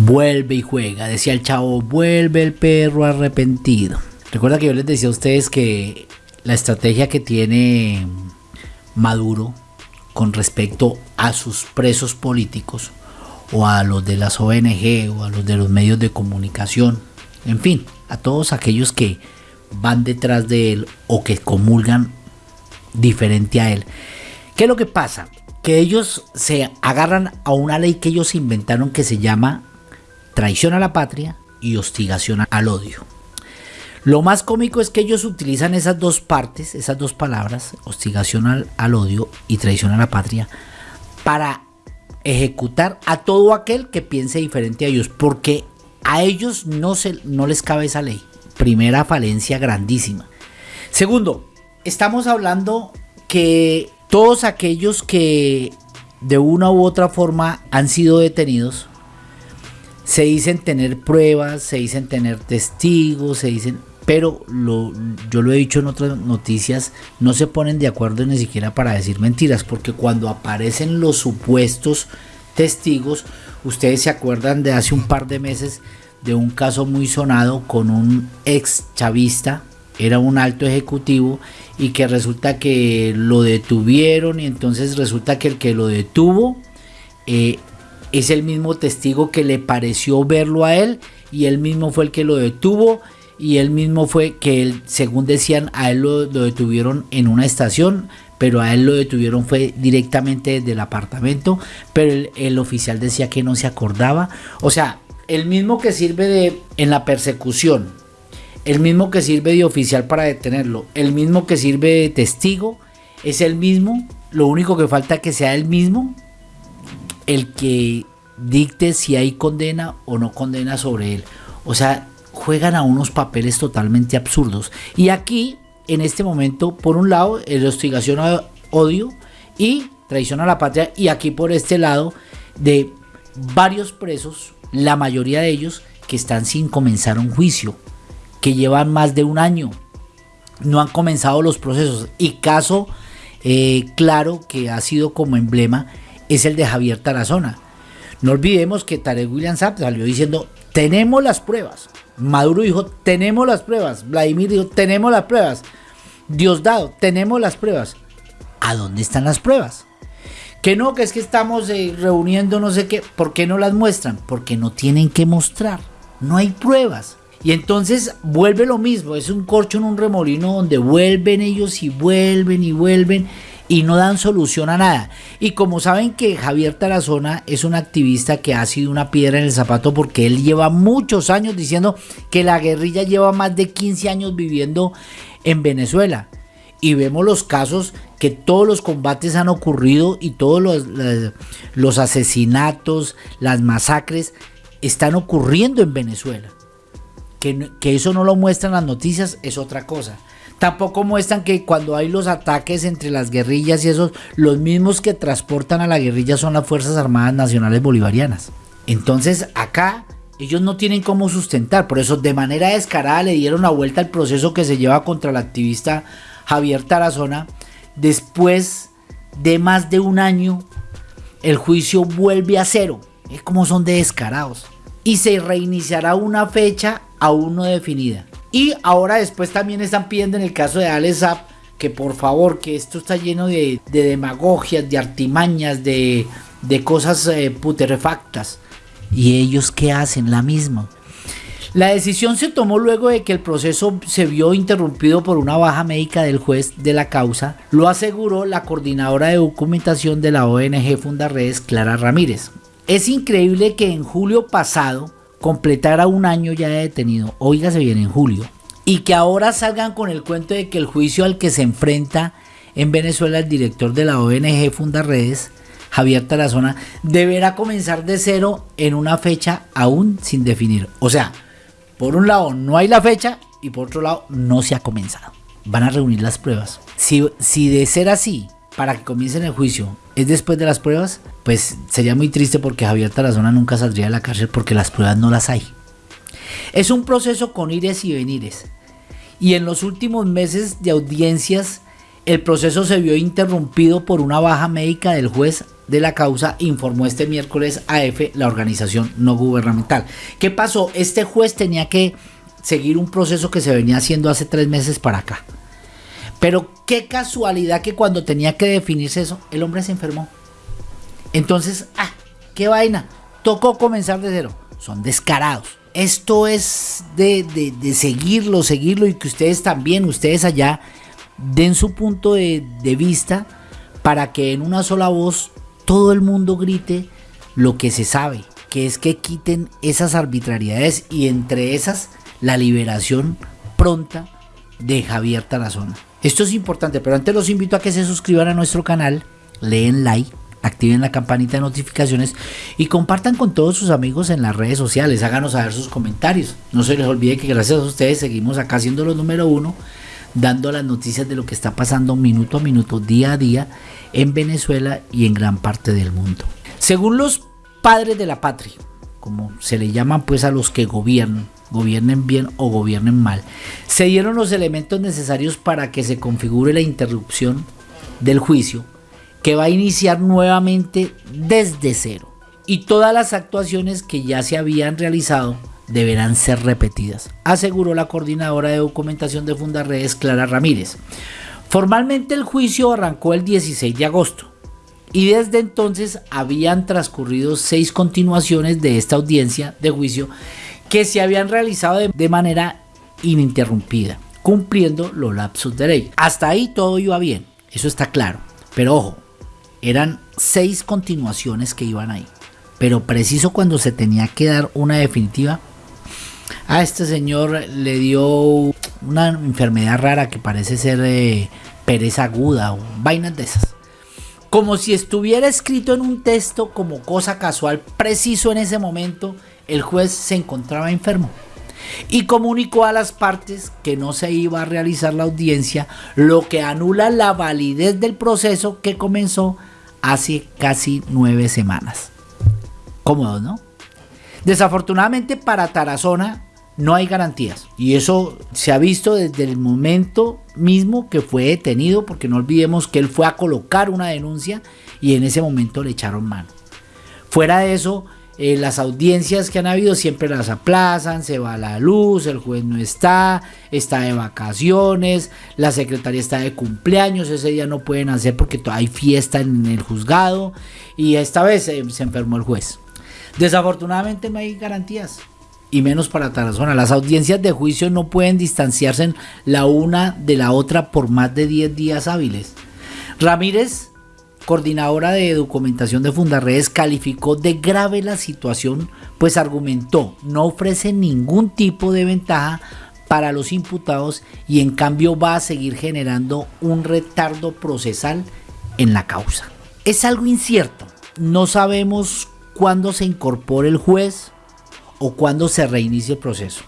vuelve y juega. Decía el chavo, vuelve el perro arrepentido. Recuerda que yo les decía a ustedes que la estrategia que tiene Maduro con respecto a sus presos políticos o a los de las ONG o a los de los medios de comunicación, en fin, a todos aquellos que van detrás de él o que comulgan diferente a él. ¿Qué es lo que pasa? Que ellos se agarran a una ley que ellos inventaron que se llama traición a la patria y hostigación al odio. Lo más cómico es que ellos utilizan esas dos partes, esas dos palabras, hostigación al, odio y traición a la patria, para ejecutar a todo aquel que piense diferente a ellos, porque a ellos no, se, no les cabe esa ley. Primera falencia grandísima. Segundo, estamos hablando que todos aquellos que de una u otra forma han sido detenidos, se dicen tener pruebas, se dicen tener testigos, se dicen, pero yo lo he dicho en otras noticias, no se ponen de acuerdo ni siquiera para decir mentiras, porque cuando aparecen los supuestos testigos, ustedes se acuerdan de hace un par de meses de un caso muy sonado con un ex chavista, era un alto ejecutivo y que resulta que lo detuvieron y entonces resulta que el que lo detuvo eh, es el mismo testigo que le pareció verlo a él y él mismo fue el que lo detuvo y él mismo fue que él, según decían, a él lo, detuvieron en una estación, pero a él lo detuvieron fue directamente desde el apartamento, pero el, el, oficial decía que no se acordaba. O sea, el mismo que sirve de en la persecución, el mismo que sirve de oficial para detenerlo, el mismo que sirve de testigo, es el mismo, lo único que falta que sea el mismo el que dicte si hay condena o no condena sobre él. O sea, juegan a unos papeles totalmente absurdos. Y aquí, en este momento, por un lado, el hostigación a odio y traición a la patria. Y aquí por este lado, de varios presos, la mayoría de ellos que están sin comenzar un juicio, que llevan más de un año, no han comenzado los procesos. Y caso eh, claro que ha sido como emblema es el de Javier Tarazona. No olvidemos que Tarek William Saab salió diciendo, tenemos las pruebas. Maduro dijo, tenemos las pruebas. Vladimir dijo, tenemos las pruebas. Diosdado, tenemos las pruebas. ¿A dónde están las pruebas? Que no, que es que estamos eh, reuniendo no sé qué. ¿Por qué no las muestran? Porque no tienen que mostrar. No hay pruebas. Y entonces vuelve lo mismo. Es un corcho en un remolino donde vuelven ellos y vuelven y vuelven y no dan solución a nada. Y como saben que Javier Tarazona es un activista que ha sido una piedra en el zapato porque él lleva muchos años diciendo que la guerrilla lleva más de 15 años viviendo en Venezuela. Y vemos los casos que todos los combates han ocurrido y todos los, los asesinatos, las masacres están ocurriendo en Venezuela. Que, eso no lo muestran las noticias es otra cosa. Tampoco muestran que cuando hay los ataques entre las guerrillas y esos, los mismos que transportan a la guerrilla son las Fuerzas Armadas Nacionales Bolivarianas. Entonces acá ellos no tienen cómo sustentar, por eso de manera descarada le dieron la vuelta al proceso que se lleva contra el activista Javier Tarazona. Después de más de un año, el juicio vuelve a cero. Es como son de descarados. Y se reiniciará una fecha aún no definida. Y ahora después también están pidiendo en el caso de Alex que por favor, que esto está lleno de, demagogias, de artimañas, de, cosas eh, puterefactas. ¿Y ellos qué hacen? La misma. La decisión se tomó luego de que el proceso se vio interrumpido por una baja médica del juez de la causa, lo aseguró la coordinadora de documentación de la ONG Fundarredes, Clara Ramírez. Es increíble que en julio pasado completara un año ya de detenido, oígase bien en julio, y que ahora salgan con el cuento de que el juicio al que se enfrenta en Venezuela el director de la ONG Fundarredes, Javier Tarazona, deberá comenzar de cero en una fecha aún sin definir. O sea, por un lado no hay la fecha y por otro lado no se ha comenzado. Van a reunir las pruebas. Si, si de ser así, para que comiencen el juicio es después de las pruebas, pues sería muy triste porque Javier Tarazona nunca saldría de la cárcel porque las pruebas no las hay. Es un proceso con ires y venires. Y en los últimos meses de audiencias El proceso se vio interrumpido por una baja médica del juez de la causa, informó este miércoles AF, la organización no gubernamental. ¿Qué pasó? Este juez tenía que seguir un proceso que se venía haciendo hace tres meses para acá. Pero qué casualidad que cuando tenía que definirse eso, el hombre se enfermó. Entonces, ah, qué vaina. Tocó comenzar de cero. Son descarados. Esto es de, de, seguirlo, seguirlo y que ustedes también, ustedes allá, den su punto de, de vista para que en una sola voz todo el mundo grite lo que se sabe, que es que quiten esas arbitrariedades y entre esas la liberación pronta de Javier Tarazona. Esto es importante, pero antes los invito a que se suscriban a nuestro canal, leen like, activen la campanita de notificaciones y compartan con todos sus amigos en las redes sociales, háganos saber sus comentarios. No se les olvide que gracias a ustedes seguimos acá siendo los número uno, dando las noticias de lo que está pasando minuto a minuto, día a día en Venezuela y en gran parte del mundo. Según los padres de la patria, como se le llaman pues a los que gobiernan, gobiernen bien o gobiernen mal, se dieron los elementos necesarios para que se configure la interrupción del juicio que va a iniciar nuevamente desde cero. Y todas las actuaciones que ya se habían realizado deberán ser repetidas, aseguró la coordinadora de documentación de Fundarredes, Clara Ramírez. Formalmente el juicio arrancó el 16 de agosto y desde entonces habían transcurrido seis continuaciones de esta audiencia de juicio que se habían realizado de, manera ininterrumpida, cumpliendo los lapsos de ley. Hasta ahí todo iba bien, eso está claro. Pero ojo, eran seis continuaciones que iban ahí. Pero preciso cuando se tenía que dar una definitiva, a este señor le dio una enfermedad rara que parece ser de pereza aguda o vainas de esas. Como si estuviera escrito en un texto como cosa casual, preciso en ese momento, el juez se encontraba enfermo y comunicó a las partes que no se iba a realizar la audiencia, lo que anula la validez del proceso que comenzó hace casi nueve semanas. Cómodo, ¿no? Desafortunadamente para Tarazona no hay garantías y eso se ha visto desde el momento mismo que fue detenido, porque no olvidemos que él fue a colocar una denuncia y en ese momento le echaron mano. Fuera de eso, eh, las audiencias que han habido siempre las aplazan, se va la luz, el juez no está, está de vacaciones, la secretaria está de cumpleaños, ese día no pueden hacer porque hay fiesta en el juzgado y esta vez se enfermó el juez. Desafortunadamente no hay garantías y menos para Tarazona. Las audiencias de juicio no pueden distanciarse la una de la otra por más de 10 días hábiles. Ramírez coordinadora de documentación de Fundarredes, calificó de grave la situación, pues argumentó no ofrece ningún tipo de ventaja para los imputados y en cambio va a seguir generando un retardo procesal en la causa. Es algo incierto, no sabemos cuándo se incorpore el juez o cuándo se reinicie el proceso.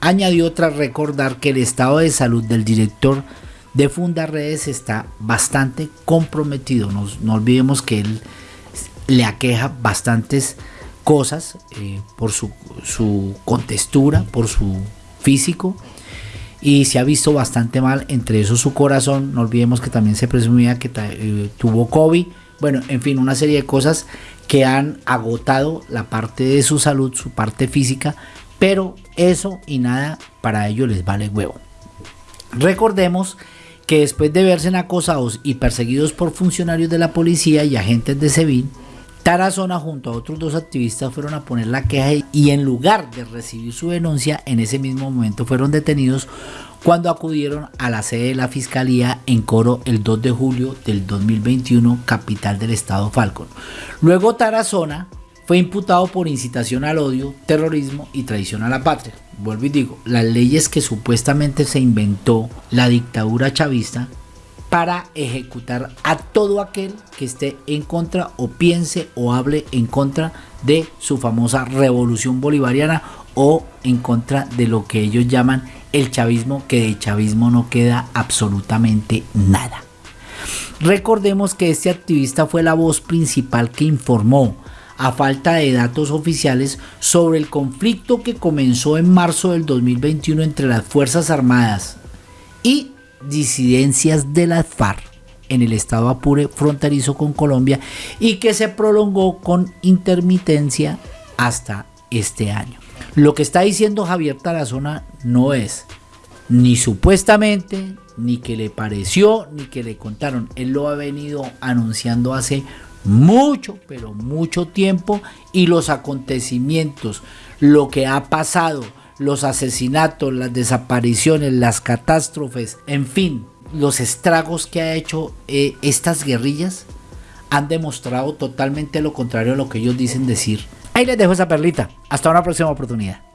Añadió tras recordar que el estado de salud del director de Fundarredes está bastante comprometido. no olvidemos que él le aqueja bastantes cosas eh, por su, contextura, por su físico y se ha visto bastante mal, entre eso su corazón, no olvidemos que también se presumía que eh, tuvo COVID, bueno, en fin, una serie de cosas que han agotado la parte de su salud, su parte física, pero eso y nada para ellos les vale huevo. Recordemos que después de verse acosados y perseguidos por funcionarios de la policía y agentes de SEBIN, Tarazona junto a otros dos activistas fueron a poner la queja y en lugar de recibir su denuncia, en ese mismo momento fueron detenidos cuando acudieron a la sede de la Fiscalía en Coro el 2 de julio del 2021, capital del estado Falcon. Luego Tarazona fue imputado por incitación al odio, terrorismo y traición a la patria. Vuelvo y digo, las leyes que supuestamente se inventó la dictadura chavista para ejecutar a todo aquel que esté en contra o piense o hable en contra de su famosa revolución bolivariana o en contra de lo que ellos llaman el chavismo, que de chavismo no queda absolutamente nada. Recordemos que este activista fue la voz principal que informó a falta de datos oficiales sobre el conflicto que comenzó en marzo del 2021 entre las Fuerzas Armadas y disidencias de las FARC en el estado Apure fronterizo con Colombia y que se prolongó con intermitencia hasta este año. Lo que está diciendo Javier Tarazona no es ni supuestamente, ni que le pareció, ni que le contaron. Él lo ha venido anunciando hace mucho, pero mucho tiempo y los acontecimientos, lo que ha pasado, los asesinatos, las desapariciones, las catástrofes, en fin, los estragos que ha hecho eh, estas guerrillas han demostrado totalmente lo contrario a lo que ellos dicen decir. Ahí les dejo esa perlita. Hasta una próxima oportunidad.